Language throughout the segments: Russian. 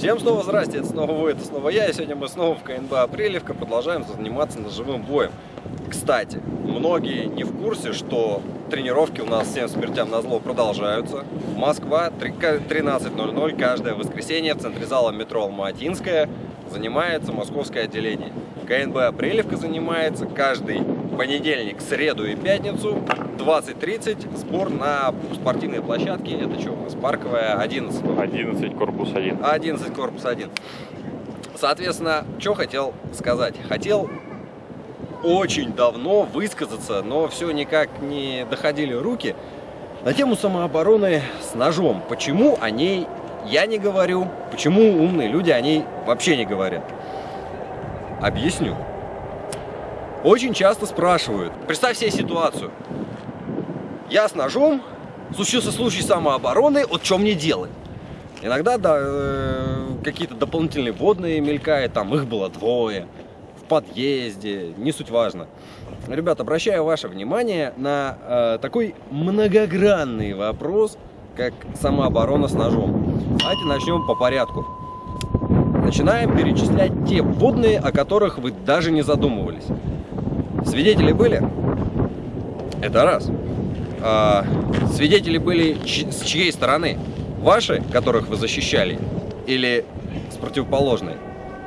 Всем снова здрасте, это снова вы, это снова я, и сегодня мы снова в КНБ Апрелевка продолжаем заниматься ножевым боем. Кстати, многие не в курсе, что тренировки у нас всем смертям на зло продолжаются. Москва, 13.00, каждое воскресенье в центре зала метро Алматинская занимается московское отделение. КНБ Апрелевка занимается каждый понедельник, среду и пятницу 20.30 сбор на спортивной площадке. Это что у нас? Парковая 11. 11, корпус 1. 11, корпус 1. Соответственно, что хотел сказать? Хотел очень давно высказаться, но все никак не доходили руки на тему самообороны с ножом. Почему о ней я не говорю, почему умные люди о ней вообще не говорят. Объясню. Очень часто спрашивают, представь себе ситуацию. Я с ножом, случился случай самообороны, вот что мне делать? Иногда да, э, какие-то дополнительные водные мелькают, там их было двое, в подъезде, не суть важно. Ребят, обращаю ваше внимание на э, такой многогранный вопрос, как самооборона с ножом. Давайте начнем по порядку. Начинаем перечислять те водные, о которых вы даже не задумывались. Свидетели были? Это раз. А, свидетели были с чьей стороны? Ваши, которых вы защищали? Или с противоположной?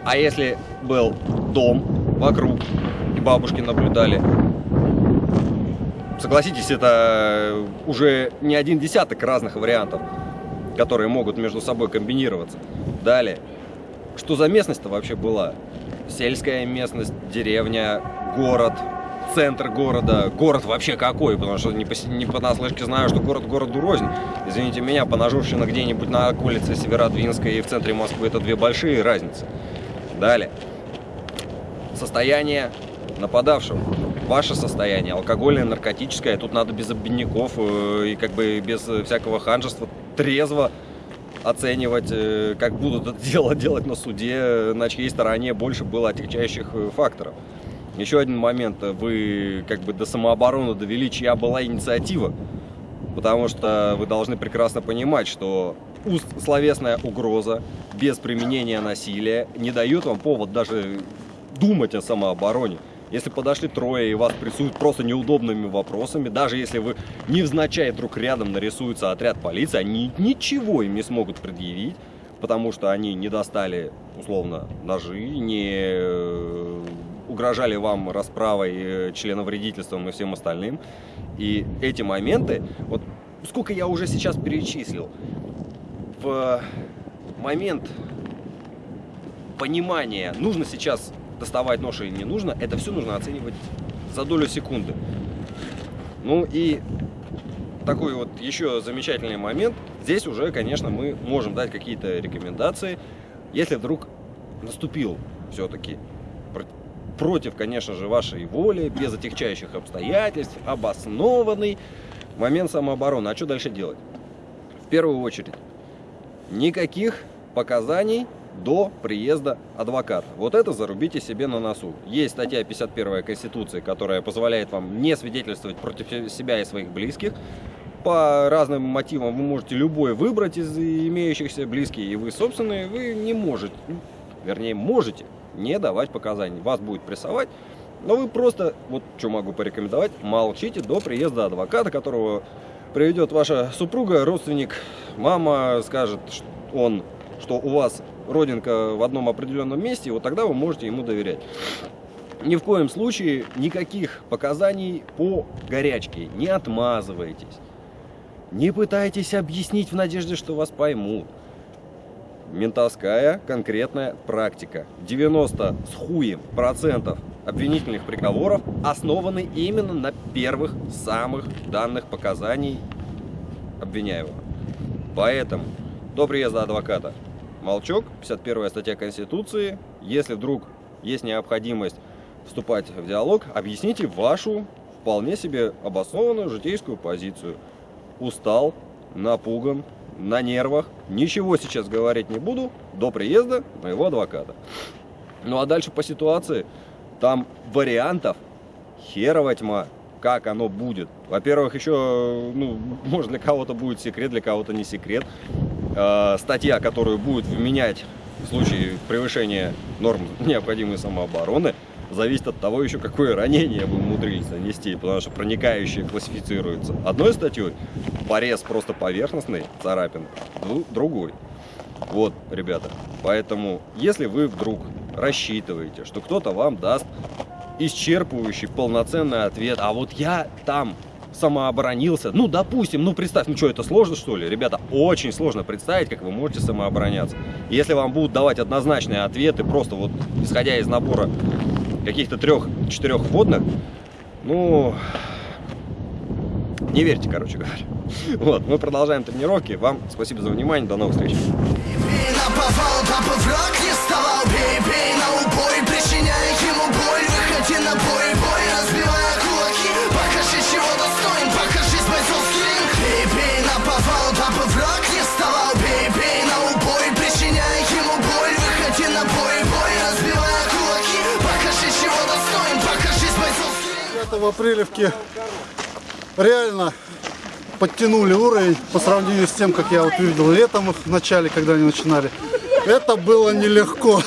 А если был дом вокруг, и бабушки наблюдали? Согласитесь, это уже не один десяток разных вариантов, которые могут между собой комбинироваться. Далее, что за местность-то вообще была? Сельская местность, деревня, город, центр города, город вообще какой, потому что не по, не понаслышке знаю, что город городу рознь. Извините меня, поножовщина где-нибудь на улице Северодвинской и в центре Москвы это две большие разницы. Далее. Состояние нападавшего. Ваше состояние, алкогольное, наркотическое, тут надо без обидников э, и как бы без всякого ханжества, трезво оценивать, э, как будут это дело делать на суде, на чьей стороне больше было отягчающих э, факторов. Еще один момент, вы как бы до самообороны довели, чья была инициатива, потому что вы должны прекрасно понимать, что словесная угроза без применения насилия не дает вам повод даже думать о самообороне. Если подошли трое и вас прессуют просто неудобными вопросами, даже если вы невзначай вдруг рядом нарисуется отряд полиции, они ничего им не смогут предъявить, потому что они не достали, условно, ножи, не э, угрожали вам расправой, э, членовредительством и всем остальным. И эти моменты, вот сколько я уже сейчас перечислил, в момент понимания, нужно сейчас доставать нож или не нужно, это все нужно оценивать за долю секунды. Ну и такой вот еще замечательный момент. Здесь уже, конечно, мы можем дать какие-то рекомендации, если вдруг наступил все-таки против, конечно же, вашей воли, без отягчающих обстоятельств, обоснованный момент самообороны. А что дальше делать? В первую очередь, никаких показаний до приезда адвоката. Вот это зарубите себе на носу. Есть статья 51 Конституции, которая позволяет вам не свидетельствовать против себя и своих близких. По разным мотивам вы можете любой выбрать из имеющихся близких, и вы собственные, вы не можете, вернее можете не давать показаний. Вас будет прессовать, но вы просто, вот что могу порекомендовать, молчите до приезда адвоката, которого приведет ваша супруга, родственник, мама, скажет, что он, что у вас родинка в одном определенном месте, вот тогда вы можете ему доверять. Ни в коем случае никаких показаний по горячке. Не отмазывайтесь. Не пытайтесь объяснить в надежде, что вас поймут. Ментовская конкретная практика. 90 с хуем процентов обвинительных приговоров основаны именно на первых самых данных показаний обвиняемого. Поэтому до приезда адвоката молчок, 51 статья Конституции. Если вдруг есть необходимость вступать в диалог, объясните вашу вполне себе обоснованную житейскую позицию. Устал, напуган, на нервах, ничего сейчас говорить не буду до приезда моего адвоката. Ну а дальше по ситуации, там вариантов херова тьма, как оно будет. Во-первых, еще, ну, может для кого-то будет секрет, для кого-то не секрет. Э, статья, которую будет вменять в случае превышения норм необходимой самообороны зависит от того еще, какое ранение вы умудрились нанести, потому что проникающие классифицируются одной статьей, порез просто поверхностный, царапин, дру- другой. Вот, ребята, поэтому, если вы вдруг рассчитываете, что кто-то вам даст исчерпывающий, полноценный ответ, а вот я там самооборонился, ну, допустим, ну, представь, ну, что, это сложно, что ли? Ребята, очень сложно представить, как вы можете самообороняться. Если вам будут давать однозначные ответы, просто вот исходя из набора каких-то трех-четырех вводных, ну, не верьте, короче говоря. Вот, мы продолжаем тренировки. Вам спасибо за внимание, до новых встреч. Бей на повал, бойцовский ринг Это в Апрелевке реально подтянули уровень по сравнению с тем, как я вот видел летом в начале, когда они начинали. Это было нелегко.